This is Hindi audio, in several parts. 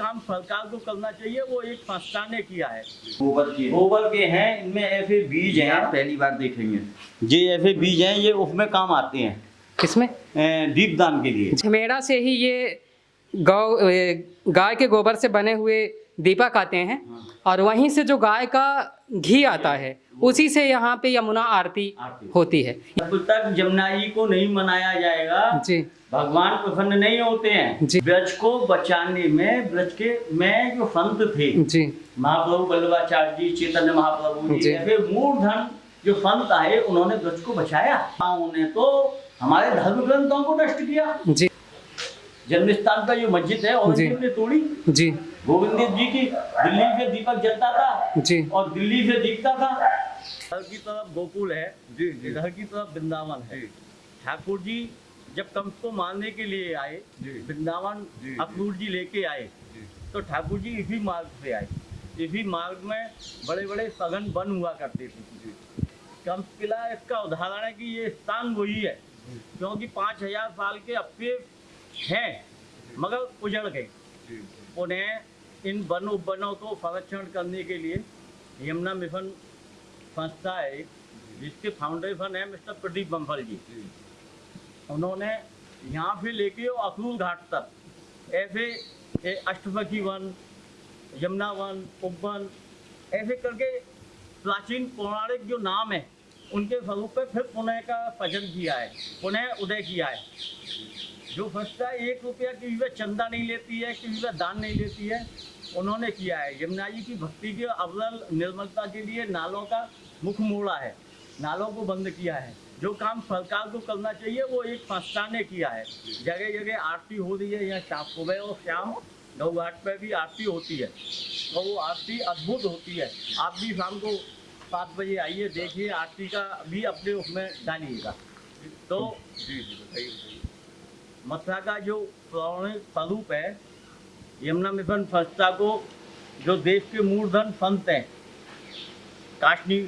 काम सरकार को करना चाहिए वो एक संस्था ने किया है। गोबर की। है। गोबर के हैं इनमें ऐसे बीज ये आप हैं पहली बार देखेंगे ये ऐसे बीज हैं ये उसमें काम आते हैं। किसमें? दीपदान के लिए। झमेड़ा से ही ये गौ गाय के गोबर से बने हुए दीपक आते हैं और वहीं से जो गाय का घी आता है उसी से यहाँ पे यमुना आरती। होती है। जब तक जमुना जी को नहीं मनाया जाएगा। जी। भगवान प्रसन्न नहीं होते हैं। ब्रज को बचाने में ब्रज के में जो संत थे जी। महाप्रभु वल्लभाचार्य जी चैतन्य महाप्रभु जी जी। ऐसे मूर्धन जो संत आए उन्होंने ब्रज को बचाया। उन्होंने तो हमारे धर्म ग्रंथों को नष्ट किया। जी। जन्म स्थान का जो मस्जिद है और जी। ने तोड़ी। जी। गोविंद जी की दिल्ली से दीपक जलता था जी। और दिल्ली से दिखता था। इधर की तरफ़ गोकुल है इधर की तरफ़ वृंदावन है। ठाकुर जी जब कंस को मारने के लिए आए वृंदावन अक्रूर जी लेके आए तो ठाकुर जी इसी मार्ग से आए। इसी मार्ग में बड़े बड़े सघन वन हुआ करते थे। कंस किला इसका उदाहरण है कि ये स्थान वही है क्योंकि पाँच हज़ार साल के अपे हैं मगर उजड़ गए। उन्हें इन वन उपवनों को संरक्षण करने के लिए यमुना मिशन संस्था है जिसके फाउंडेशन है मिस्टर प्रदीप बम्फल जी। उन्होंने यहाँ से लेके अक्रूर घाट तक ऐसे ए, अष्टमुखी वन यमुना वन उपवन ऐसे करके प्राचीन पौराणिक जो नाम है उनके स्वरूप पे फिर पुनः का सृजन किया है पुनः उदय किया है। जो संस्था एक रुपया की भी चंदा नहीं लेती है किसी का दान नहीं लेती है उन्होंने किया है। यमुना जी की भक्ति के अवल निर्मलता के लिए नालों का मुख मोड़ा है नालों को बंद किया है। जो काम सरकार को करना चाहिए वो एक संस्था ने किया है। जगह जगह आरती हो रही है यहाँ शाम सुबह और शाम गौ घाट पर भी आरती होती है। और वो आरती अद्भुत होती है। आप भी शाम को सात बजे आइए देखिए आरती का भी अपने उसमें डालिएगा तो मथुरा का जो पौराणिक स्वरूप है यमुना मिशन संस्था को जो देश के मूर्धन संत हैं काशनी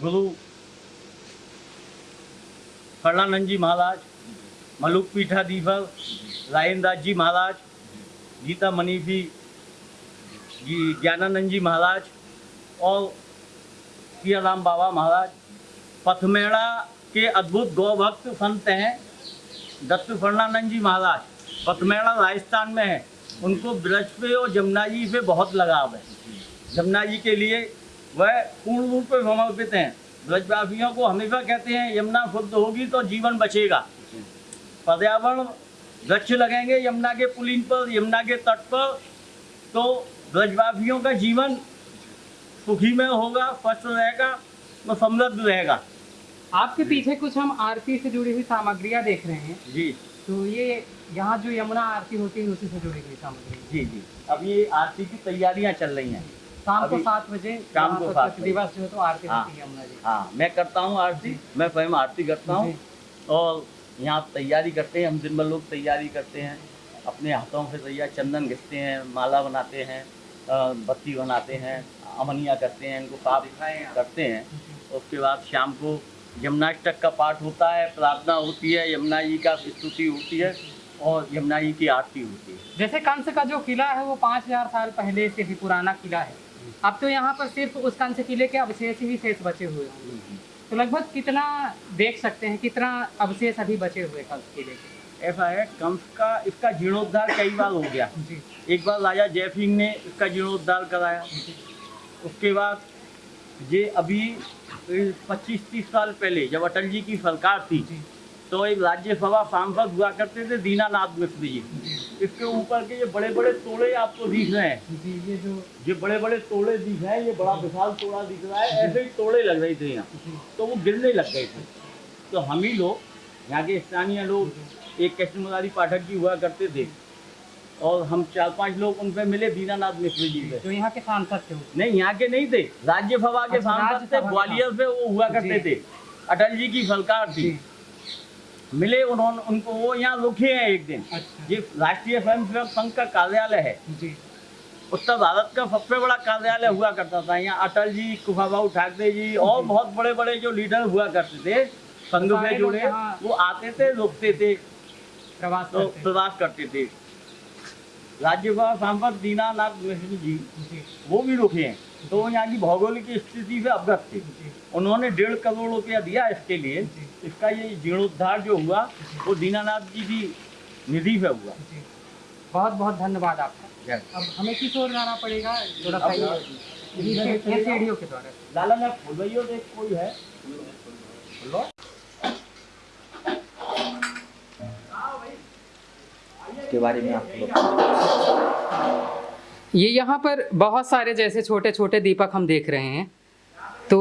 गुरु कर्णानंद जी महाराज, मलुक पीठाधीश्वर रायनदास जी महाराज, गीता मनीषी जी, ज्ञानानंद जी महाराज और सियाराम बाबा महाराज। पथमेड़ा के अद्भुत गौभक्त संत हैं दत्त फर्णानंद जी महाराज। पथमेड़ा राजस्थान में है। उनको ब्रज पे और जमुना जी से बहुत लगाव है। जमुना जी के लिए वह पूर्ण रूप से समर्पित हैं। ब्रजवासियों को हमेशा कहते हैं यमुना शुद्ध होगी तो जीवन बचेगा। पर्यावरण वृक्ष लगेंगे यमुना के पुलिन पर यमुना के तट पर तो ब्रजवासियों का जीवन सुखी में होगा स्वस्थ रहेगा और समृद्ध रहेगा। आपके पीछे कुछ हम आरती से जुड़ी हुई सामग्रियाँ देख रहे हैं। जी। तो ये यहाँ जो यमुना आरती होती है उसी से जुड़ी हुई सामग्री। जी जी। अब ये आरती की तैयारियाँ चल रही हैं। शाम को सात बजे शाम को सात दिवस जो है तो आरती हाँ। होती है हाँ मैं करता हूँ आरती मैं स्वयं आरती करता हूँ और यहाँ तैयारी करते हैं हम दिन भर लोग तैयारी करते हैं अपने हाथों से तैयार चंदन घिसते हैं माला बनाते हैं बत्ती बनाते हैं अमनिया करते हैं इनको साफ़ करते हैं। उसके बाद शाम को यमुनाष्टक का पाठ होता है प्रार्थना होती है यमुना जी का स्तुति होती है और यमुना जी की आरती होती है। जैसे कंस का जो किला है वो पाँच हज़ार साल पहले से भी पुराना किला है। अब तो यहाँ पर सिर्फ़ उस कंस किले के अवशेष ही शेष बचे हुए हैं। तो लगभग कितना देख सकते हैं कितना अवशेष अभी बचे हुए कंस किले के ऐसा है कंस का इसका जीर्णोद्धार कई बार हो गया। एक बार राजा जय ने इसका जीर्णोद्धार कराया। उसके बाद ये अभी पच्चीस तीस साल पहले जब अटल जी की सरकार थी तो एक राज्यसभा सांसद हुआ करते थे दीनानाथ मिश्र जी। इसके ऊपर के ये बड़े बड़े तोड़े आपको दिख रहे हैं। ये जो ये बड़े बड़े तोड़े दिख रहे हैं ये बड़ा विशाल तोड़ा दिख रहा है ऐसे ही तोड़े लग रहे थे यहाँ। तो वो गिरने लग गए थे। तो हम ही लोग यहाँ के स्थानीय लोग एक कृष्ण मुरारी पाठक जी हुआ करते थे। और हम चार पाँच लोग उन पे मिले दीनानाथ मिश्र जी पे। जो यहाँ के सांसद थे नहीं यहाँ के नहीं थे। राज्यसभा के अच्छा, सांसद थे ग्वालियर से वो हुआ करते थे। अटल जी की सरकार थी। मिले उन्होंने उनको वो यहाँ रुके हैं एक दिन। अच्छा। ये राष्ट्रीय स्वयंसेवक संघ का कार्यालय है। जी। उत्तर भारत का सबसे बड़ा कार्यालय हुआ करता था। यहाँ अटल जी कुफाबाऊ ठाकरे जी और बहुत बड़े बड़े जो लीडर हुआ करते थे संघ से जुड़े वो आते थे रुकते थे। प्रवास तो करते प्रवास करते थे। राज्यसभा सांसद दीनानाथ मिश्र जी। वो भी रुके हैं। तो वो यहाँ की भौगोलिक स्थिति से अवगत थे। उन्होंने डेढ़ करोड़ रुपया दिया इसके लिए। इसका ये जीर्णोद्धार जो हुआ वो दीनानाथ जी की निधि से हुआ। बहुत बहुत धन्यवाद आपका। अब हमें किस ओर जाना पड़ेगा? थोड़ा सीढ़ियों के द्वारा। लाला ने फुलवैयो देख कोई है। के बारे में आप लोग ये यहाँ पर बहुत सारे जैसे छोटे छोटे दीपक हम देख रहे हैं। तो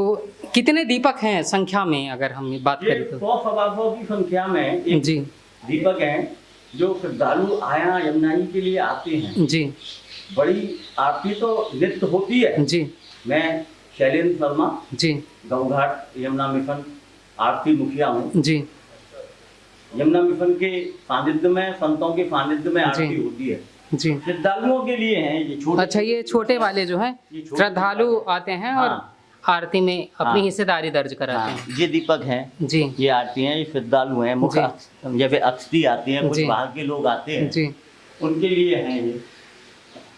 कितने दीपक हैं संख्या में अगर हम बात ये करें तो? सौ सवा सौ की संख्या में एक जी। दीपक हैं जो श्रद्धालु आया यमुना के लिए आते हैं। जी। बड़ी आरती तो नित्य होती है। जी। मैं शैलेंद्र शर्मा जी। गौघाट यमुना मिशन आरती मुखिया हूँ। जी। यमुना मिशन के सानिध्य में संतों के सानिध्य में आरती होती है। जी। श्रद्धालुओं के लिए हैं ये छोटे अच्छा ये छोटे वाले जो है श्रद्धालु आते हैं और हाँ। आरती में अपनी हाँ। हिस्सेदारी दर्ज कराते हाँ, हैं। ये दीपक हैं। जी। ये आरती हैं ये श्रद्धालु हैं मुख्य जी। जैसे अक्षती आती हैं कुछ बाहर के लोग आते हैं। जी। उनके लिए हैं ये।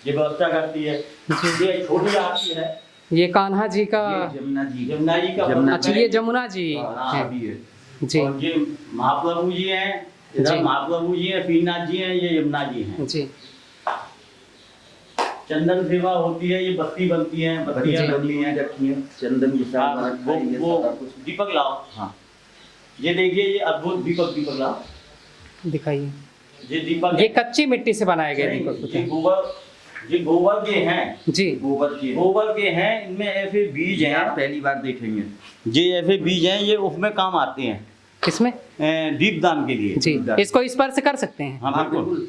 ये व्यवस्था करती है। ये छोटी आरती है। ये कान्हा जी का ये जमुना जी। यमुना जी का अच्छा ये जमुना जी है। जी। और ये महाप्रभु जी हैं इधर जी। महाप्रभु जी हैं पीनाथ जी हैं ये यमुना जी हैं। जी। चंदन सेवा होती है ये बत्ती बनती है बत्तियाँ बनती हैं। रखी है चंदन की साथ वो दीपक लाओ। हाँ। ये देखिए ये अद्भुत दीपक दीपक लाओ। दिखाइए। ये दीपक ये कच्ची मिट्टी से बनाए गए नहीं, दीपक। गोबर ये गोबर के हैं। जी। गोबर की। गोबर के हैं इनमें ऐसे बीज ये आप पहली बार देखेंगे। ये ऐसे बीज हैं ये उसमें काम आते हैं। किसमें? ए, दीपदान के लिए। जी इसको स्पर्श कर सकते हैं। हाँ हाँ बिल्कुल।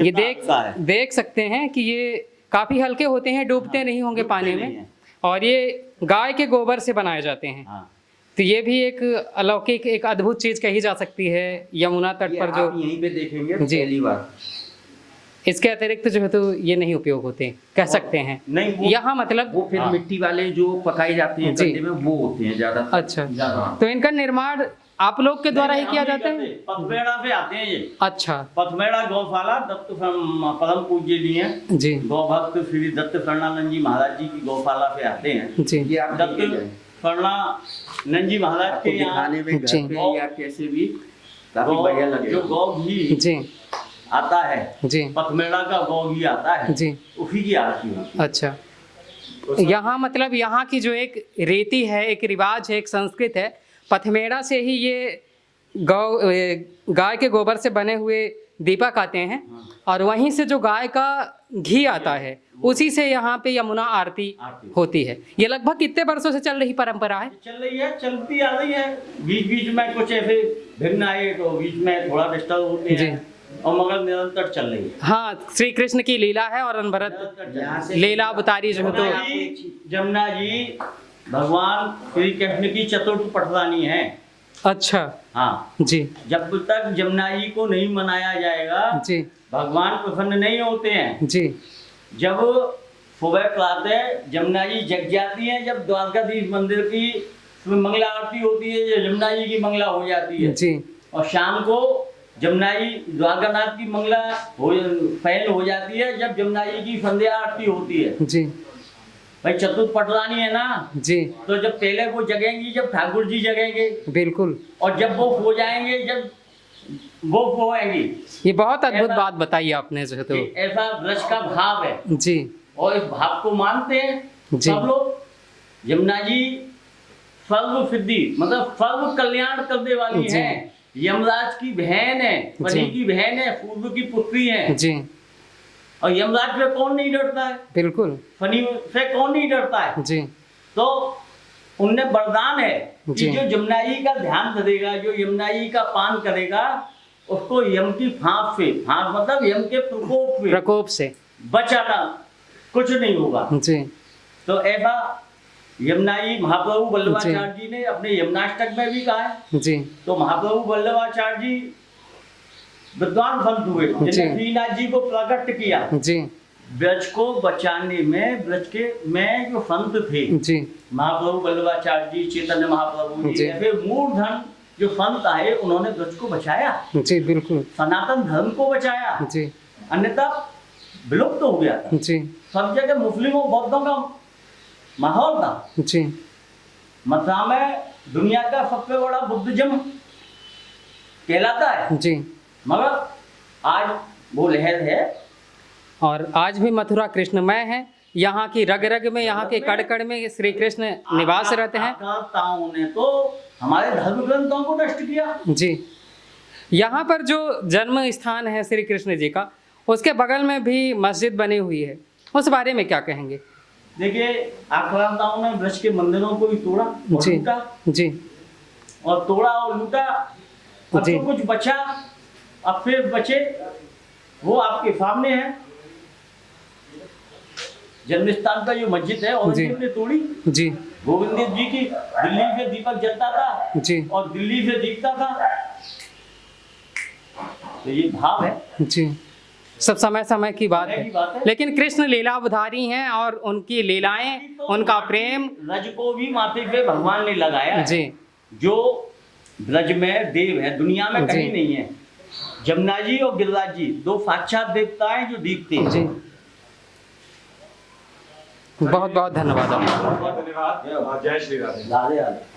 ये देख देख सकते हैं कि ये काफ़ी हल्के होते हैं डूबते हाँ, नहीं होंगे पानी में। और ये गाय के गोबर से बनाए जाते हैं। हाँ। तो ये भी एक अलौकिक एक अद्भुत चीज़ कही जा सकती है यमुना तट पर जो यहीं पे देखेंगे जी। पहली बार। इसके अतिरिक्त जो है तो ये नहीं उपयोग होते कह सकते हैं। नहीं वो यहाँ मतलब वो फिर हाँ। मिट्टी वाले जो पकाए जाते हैं जी। गड्ढे में वो होते हैं ज़्यादा अच्छा। ज़्यादा। तो इनका निर्माण आप लोग के द्वारा ही किया जाता है? पथमेड़ा से आते हैं ये। अच्छा। पथमेड़ा गौशाला दत्त परम पूज्य जी हैं। जी। गौ भक्त श्री दत्त शरणानंद जी महाराज जी की गौशाला से आते हैं। जी। ये आप दत्त शरणानंद जी महाराज के यहाँ दिखाने में घर पे या कैसे भी काफ़ी बढ़िया जो गौ घी जी। आता है। जी। पथमेड़ा का गौ घी आता है। जी। उसी की आरती होती है। अच्छा। यहाँ मतलब यहाँ की जो एक रीति है एक रिवाज है एक संस्कृत है पथमेड़ा से ही ये गौ गाय के गोबर से बने हुए दीपक आते हैं और वहीं से जो गाय का घी आता है उसी से यहाँ पे यमुना आरती होती है। ये लगभग कितने वर्षों से चल रही परंपरा है? चल रही है चलती आ रही है। बीच बीच में कुछ ऐसे भिन्न आए तो बीच में थोड़ा डिस्टर्ब होते। हैं। और मगर निरंतर चल रही है। हाँ श्री कृष्ण की लीला है और है। लीला अवतारी जो तो जमुना जी भगवान श्री कृष्ण की चतुर्थ पटरानी है। अच्छा। हाँ। जी। जब तक जमुना जी को नहीं मनाया जाएगा जी। भगवान प्रसन्न नहीं होते हैं। जी। जब सुबह प्रातः जमुना जी जग जाती हैं जब द्वारकाधीश मंदिर की मंगला आरती होती है जमुना जी की मंगला हो जाती है। जी। और शाम को जमुना जी द्वारकानाथ की मंगला हो पहल हो जाती है जब जमुना जी की संध्या आरती होती है। जी। भाई चतुर्थ पटरानी है ना? जी। तो जब पहले वो जगेंगी जब ठाकुर जी जगेंगे बिल्कुल। और जब वो हो जाएँगे जब वो होएँगी ये बहुत अद्भुत बात बताई आपने जो तो। ऐसा व्रज का भाव है। जी। और इस भाव को मानते हैं जी। सब लोग। यमुना जी सर्व सिद्धि मतलब सर्व कल्याण करने वाली है। यमराज की बहन है पति की बहन है सूर्य की पुत्री है। जी। और यमराज से कौन नहीं डरता है? बिल्कुल। फनी से कौन नहीं डरता है? जी। तो उनने वरदान है कि जो। यमुना जी का ध्यान करेगा जो यमुना जी का पान करेगा उसको यम की फांस से फांस मतलब यम के प्रकोप से प्रकोप से। बचाना कुछ नहीं होगा। जी। तो ऐसा यमुना जी महाप्रभु वल्लभाचार्य जी। ने अपने यमुनाष्टक में भी कहा है। जी। तो महाप्रभु वल्लभाचार्य जी विद्वान संत हुए। जिन्हें श्रीनाथ जी को प्रकट किया। जी। ब्रज को बचाने में ब्रज के में जो संत थे जी। महाप्रभु वल्लभाचार्य जी चैतन्य महाप्रभु जी। ऐसे मूर्धन जो संत आए उन्होंने ब्रज को बचाया। जी बिल्कुल। सनातन धर्म को बचाया। जी। अन्यथा विलुप्त तो हो गया था। जी। सब जगह मुस्लिमों बौद्धों का माहौल था। जी। मथुरा में दुनिया का सबसे बड़ा बुद्धिज्म कहलाता है। जी। मगर आज वो लहर है। और आज भी मथुरा कृष्णमय है। यहाँ की रग रग में यहाँ के कड़ कड़ में श्री कृष्ण निवास रहते हैं। ने तो हमारे धर्म ग्रंथों को नष्ट किया। जी। यहाँ पर जो जन्म स्थान है श्री कृष्ण जी का उसके बगल में भी मस्जिद बनी हुई है। उस बारे में क्या कहेंगे? देखिए आक्रांताओं ने वृक्ष के मंदिरों को भी तोड़ा और जी। लूटा। जी। और तोड़ा और लूटा अब जी। तो कुछ बचा अब फिर बचे वो आपके सामने है। जन्मस्थान का जो मस्जिद है और जी। ने तोड़ी। जी। गोविंद जी की दिल्ली से दीपक जलता था जी। और दिल्ली से दिखता था। तो ये भाव है। जी। सब समय समय की बात है। की बात है। लेकिन कृष्ण लीलावधारी हैं और उनकी लीलाएँ तो उनका प्रेम। रज को भी माथे पे भगवान ने लगाया जी। जो ब्रज में देव है दुनिया में। कहीं नहीं है। जमुना जी और गिरिराज जी दो साक्षात देवता हैं जो दिखते हैं जी। बहुत बहुत धन्यवाद। धन्यवाद। जय श्री राधे राधे राधे।